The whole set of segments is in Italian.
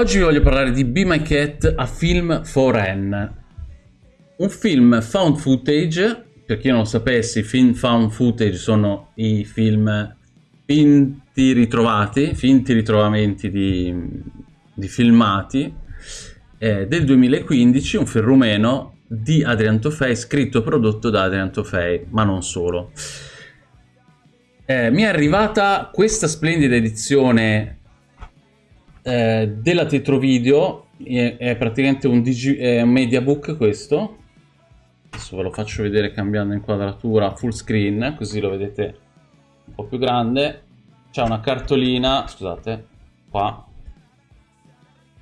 Oggi vi voglio parlare di Be My Cat, a film for N. Un film found footage, per chi non lo sapesse, i film found footage sono i film finti ritrovati, finti ritrovamenti di, di filmati, eh, del 2015, un film rumeno di Adrian Tofei, scritto e prodotto da Adrian Tofei, ma non solo. Eh, mi è arrivata questa splendida edizione eh, della Tetrovideo è, è praticamente un, digi, è un mediabook questo. Adesso ve lo faccio vedere cambiando inquadratura full screen così lo vedete un po' più grande. C'è una cartolina scusate qua.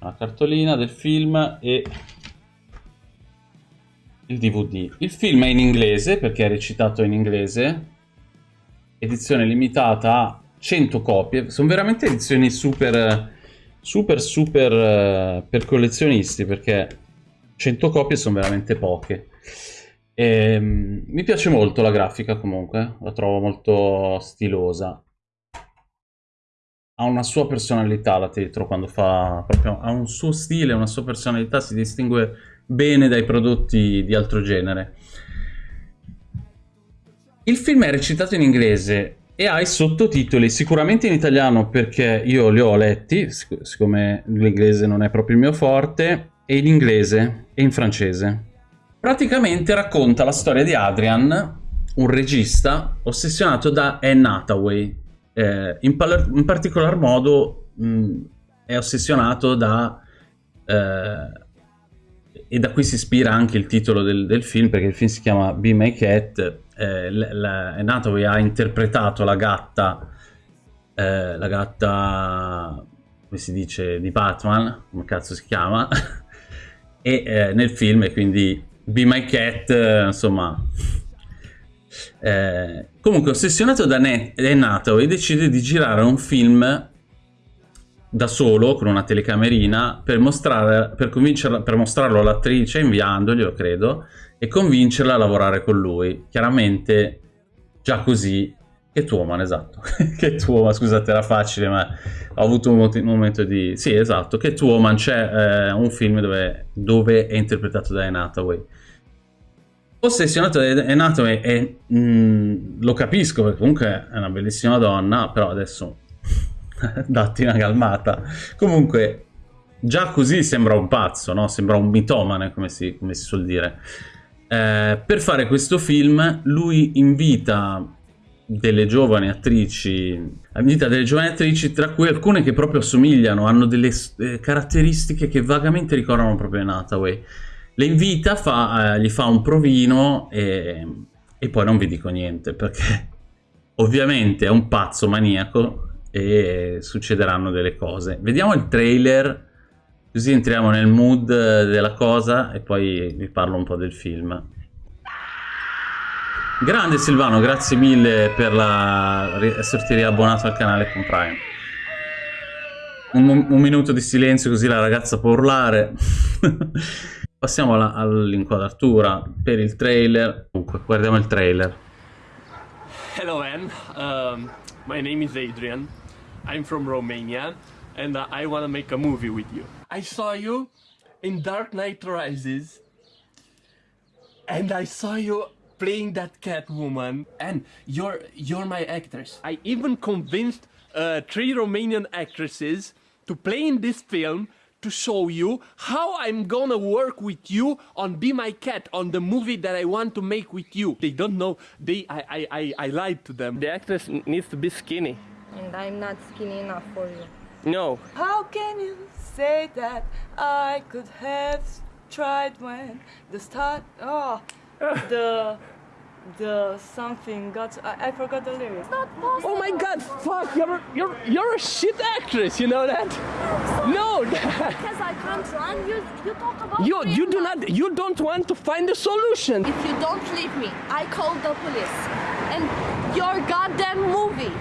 Una cartolina del film e il DVD il film è in inglese perché è recitato in inglese. Edizione limitata a 100 copie. Sono veramente edizioni super super super uh, per collezionisti perché 100 copie sono veramente poche. E, um, mi piace molto la grafica comunque, la trovo molto stilosa. Ha una sua personalità la Tetro quando fa proprio ha un suo stile, una sua personalità, si distingue bene dai prodotti di altro genere. Il film è recitato in inglese e ha i sottotitoli sicuramente in italiano perché io li ho letti, sic siccome l'inglese non è proprio il mio forte, e in inglese e in francese. Praticamente racconta la storia di Adrian, un regista ossessionato da Anne Hathaway. Eh, in, in, particolar modo mh, è ossessionato da... Eh, e da qui si ispira anche il titolo del, del film perché il film si chiama Be My Cat eh, la, Hathaway ha interpretato la gatta, eh, la gatta, come si dice, di Batman, come cazzo si chiama, e eh, nel film, e quindi Be My Cat, eh, insomma... Eh, comunque, ossessionato da Anne Hathaway, decide di girare un film da solo con una telecamerina per, mostrare, per, per mostrarlo all'attrice inviandoglielo credo e convincerla a lavorare con lui. Chiaramente già così Catwoman, esatto. Catwoman, scusate, era facile, ma ho avuto un, momento di... Sì, esatto, Catwoman, c'è eh, un film dove, dove, è interpretato da Anne Hathaway. Ossessionato da Anne Hathaway e mh, mm, lo capisco, perché comunque è una bellissima donna, però adesso datti una calmata. Comunque, già così sembra un pazzo, no? Sembra un mitomane, come si, come si suol dire. Eh, per fare questo film lui invita delle giovani attrici, invita delle giovani attrici tra cui alcune che proprio assomigliano, hanno delle eh, caratteristiche che vagamente ricordano proprio Hathaway. Le invita, fa, eh, gli fa un provino e, e poi non vi dico niente perché ovviamente è un pazzo maniaco e succederanno delle cose. Vediamo il trailer Così entriamo nel mood della cosa e poi vi parlo un po' del film. Grande Silvano, grazie mille per la... esserti riabbonato al canale con Prime. Un, un minuto di silenzio così la ragazza può urlare. Passiamo all'inquadratura per il trailer. Comunque, guardiamo il trailer. Hello Anne, um, my name is Adrian. I'm from Romania and uh, I want to make a movie with you. I saw you in Dark Knight Rises and I saw you playing that Catwoman and you're you're my actress. I even convinced uh, three Romanian actresses to play in this film to show you how I'm gonna work with you on Be My Cat, on the movie that I want to make with you. They don't know, they, I, I, I, I lied to them. The actress needs to be skinny. And I'm not skinny enough for you. No. How can you say that I could have tried when the start oh the the something got I, I forgot the lyrics. Oh my god, fuck, you're you're you're a shit actress, you know that? No because I can't run, you you talk about You you do not you don't want to find a solution. If you don't leave me, I call the police. And your goddamn movie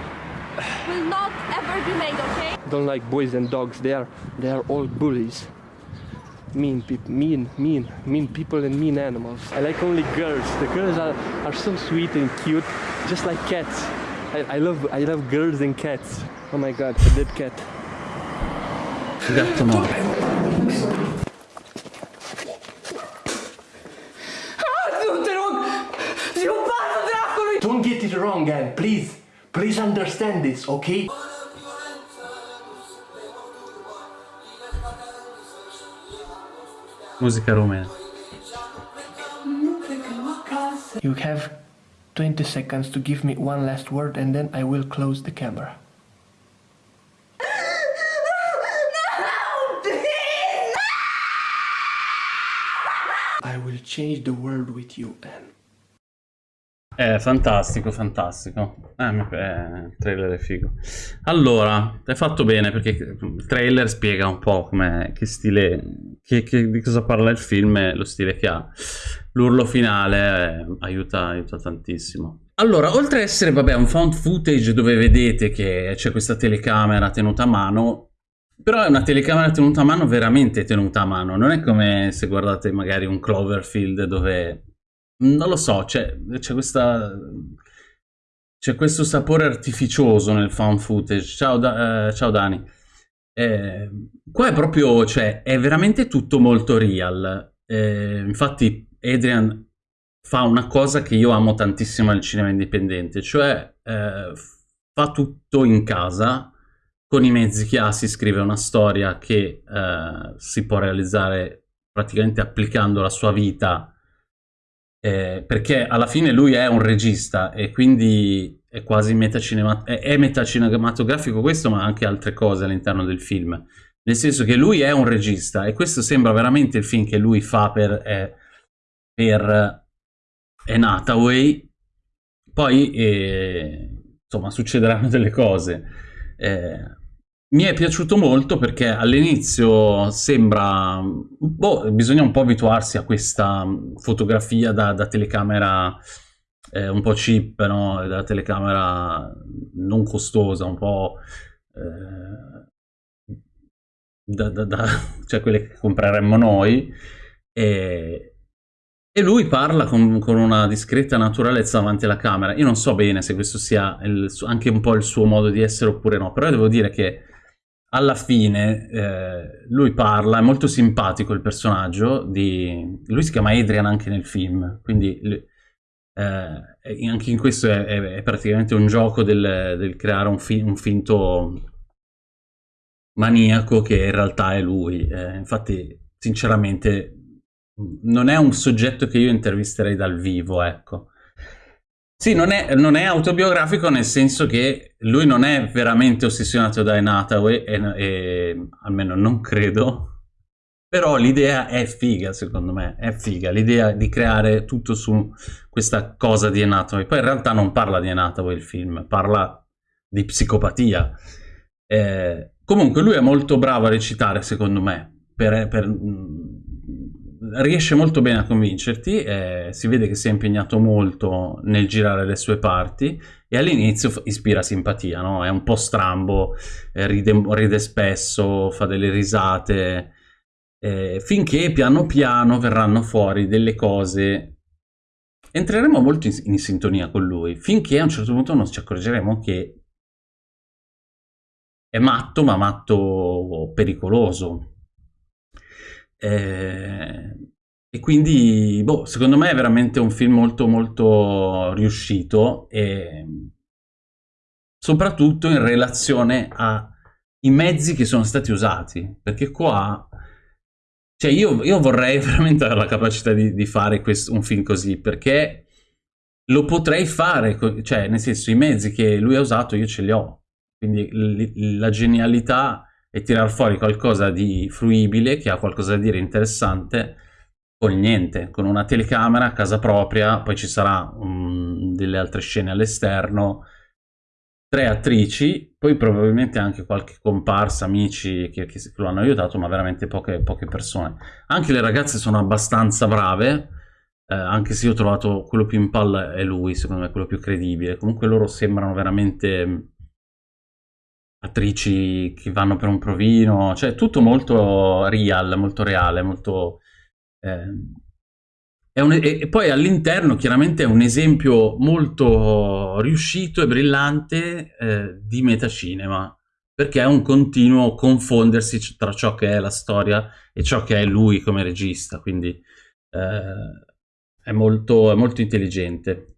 will not ever be made, okay? Don't like boys and dogs. They are they are all bullies. Mean people, mean, mean, mean people and mean animals. I like only girls. The girls are, are so sweet and cute, just like cats. I, I love I love girls and cats. Oh my god, a dead cat. Gatto morto. I'm. Don't get it wrong, Anne. Please, please understand this, okay? Musica rumena. You have 20 seconds to give me one last word and then I will close the camera. I will change the world with you, Anne. È fantastico, fantastico. Eh, mi- eh, il trailer è figo. Allora, hai fatto bene perché il trailer spiega un po' come, che stile, che- che- di cosa parla il film e lo stile che ha. L'urlo finale eh, aiuta, aiuta tantissimo. Allora, oltre ad essere, vabbè, un found footage dove vedete che c'è questa telecamera tenuta a mano, però è una telecamera tenuta a mano veramente tenuta a mano. Non è come se guardate magari un Cloverfield dove non lo so, c'è, questa. C'è questo sapore artificioso nel fan footage. Ciao, Da- eh, ciao Dani. Eh, qua è proprio, cioè, è veramente tutto molto real. Eh, infatti, Adrian fa una cosa che io amo tantissimo al cinema indipendente, cioè eh, fa tutto in casa con i mezzi che ha, si scrive una storia che eh, si può realizzare praticamente applicando la sua vita eh, perché alla fine lui è un regista e quindi è quasi metacinema- è, metacinematografico questo, ma anche altre cose all'interno del film. Nel senso che lui è un regista e questo sembra veramente il film che lui fa per, eh, per Anne Hathaway. Poi, eh, insomma, succederanno delle cose. Eh, mi è piaciuto molto perché all'inizio sembra... Boh, bisogna un po' abituarsi a questa fotografia da, da telecamera eh, un po' cheap, no? Da telecamera non costosa, un po'... eh, da, da- da- cioè quelle che compreremmo noi. E, e lui parla con, con una discreta naturalezza davanti alla camera. Io non so bene se questo sia il anche un po' il suo modo di essere oppure no, però devo dire che alla fine eh, lui parla, è molto simpatico il personaggio di... Lui si chiama Adrian anche nel film, quindi eh, anche in questo è, è- è praticamente un gioco del, del creare un, fi- un finto maniaco che in realtà è lui. Eh, infatti, sinceramente, non è un soggetto che io intervisterei dal vivo, ecco. Sì, non è, non è autobiografico nel senso che lui non è veramente ossessionato da Anne Hathaway, e, e almeno non credo, però l'idea è figa, secondo me, è figa, l'idea di creare tutto su questa cosa di Anne Hathaway. Poi in realtà non parla di Anne Hathaway il film, parla di psicopatia. Eh, comunque lui è molto bravo a recitare, secondo me, per- per- riesce molto bene a convincerti, eh, si vede che si è impegnato molto nel girare le sue parti e all'inizio ispira simpatia, no? È un po' strambo, eh, ride, ride spesso, fa delle risate, eh, finché piano piano verranno fuori delle cose. Entreremo molto in, in sintonia con lui, finché a un certo punto non ci accorgeremo che è matto, ma matto pericoloso. Eh, e quindi, boh, secondo me è veramente un film molto molto riuscito e soprattutto in relazione ai mezzi che sono stati usati, perché qua, cioè io, io vorrei veramente avere la capacità di, di fare questo- un film così, perché lo potrei fare, cioè nel senso i mezzi che lui ha usato io ce li ho, quindi la genialità è tirar fuori qualcosa di fruibile, che ha qualcosa da dire interessante, con niente, con una telecamera a casa propria, poi ci sarà mm, delle altre scene all'esterno, tre attrici, poi probabilmente anche qualche comparsa, amici che, che lo hanno aiutato, ma veramente poche, poche persone. Anche le ragazze sono abbastanza brave, eh, anche se io ho trovato quello più in palla è lui, secondo me quello più credibile. Comunque loro sembrano veramente mm, attrici che vanno per un provino, cioè tutto molto real, molto reale, molto... è un- e, e poi all'interno chiaramente è un esempio molto riuscito e brillante eh, di metacinema. perché è un continuo confondersi tra ciò che è la storia e ciò che è lui come regista, quindi eh, è, molto, è molto intelligente.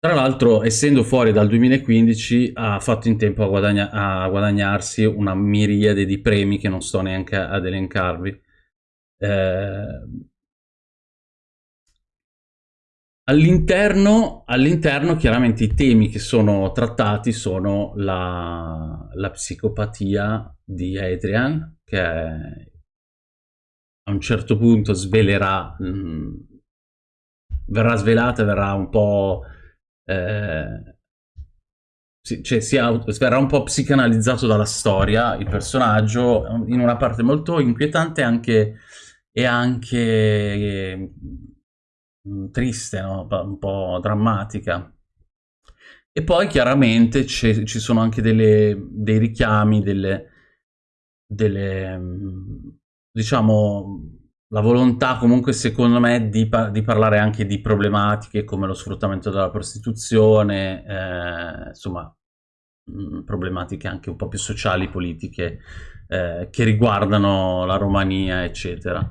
Tra l'altro, essendo fuori dal 2015, ha fatto in tempo a, guadagna a, guadagnarsi una miriade di premi che non sto neanche ad elencarvi. Eh, All'interno, all'interno, chiaramente i temi che sono trattati sono la, la psicopatia di Adrian, che a un certo punto svelerà, mh, mm, verrà svelata, verrà un po'... Eh, cioè si verrà un po' psicanalizzato dalla storia il personaggio in una parte molto inquietante anche, e anche eh, triste, no? un po' drammatica. E poi chiaramente ci sono anche delle, dei richiami, delle, delle, mm, diciamo, la volontà comunque secondo me di, di, parlare anche di problematiche come lo sfruttamento della prostituzione, eh, insomma, mh, mm, problematiche anche un po' più sociali, politiche, eh, che riguardano la Romania, eccetera.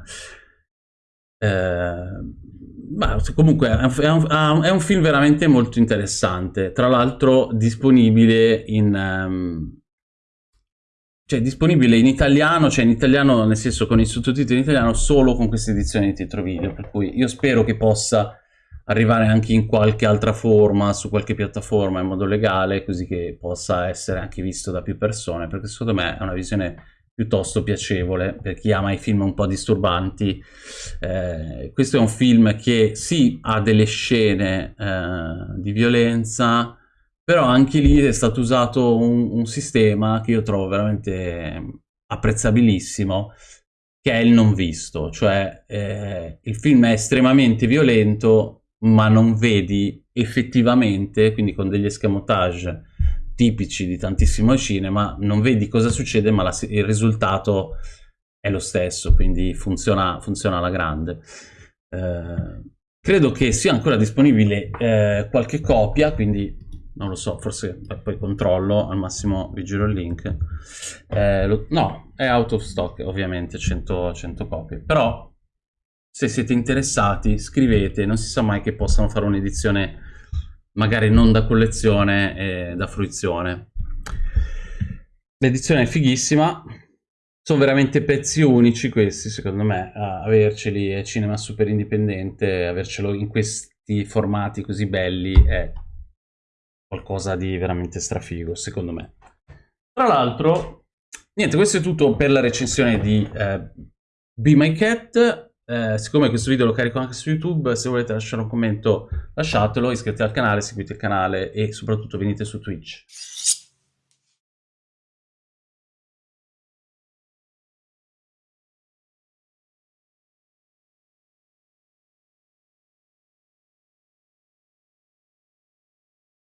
Eh, ma comunque è un, è un, film veramente molto interessante, tra l'altro disponibile in... Um, cioè disponibile in italiano, cioè in italiano nel senso con i sottotitoli in italiano solo con questa edizione di titolo video, per cui io spero che possa arrivare anche in qualche altra forma, su qualche piattaforma in modo legale, così che possa essere anche visto da più persone, perché secondo me è una visione piuttosto piacevole per chi ama i film un po' disturbanti. Eh, questo è un film che sì ha delle scene eh, di violenza, però anche lì è stato usato un, un, sistema che io trovo veramente apprezzabilissimo, che è il non visto, cioè eh, il film è estremamente violento, ma non vedi effettivamente, quindi con degli escamotage tipici di tantissimo cinema, non vedi cosa succede ma la, il risultato è lo stesso, quindi funziona, funziona alla grande. Eh, credo che sia ancora disponibile eh, qualche copia, quindi non lo so, forse poi controllo, al massimo vi giro il link. Eh, lo, no, è out of stock ovviamente, 100, 100 copie, però se siete interessati scrivete, non si sa mai che possano fare un'edizione magari non da collezione e da fruizione. L'edizione è fighissima, sono veramente pezzi unici questi, secondo me, averceli è cinema super indipendente, avercelo in questi formati così belli è qualcosa di veramente strafigo, secondo me. Tra l'altro, niente, questo è tutto per la recensione di eh, Be My Cat, eh, siccome questo video lo carico anche su YouTube, se volete lasciare un commento lasciatelo, iscrivetevi al canale, seguite il canale e soprattutto venite su Twitch.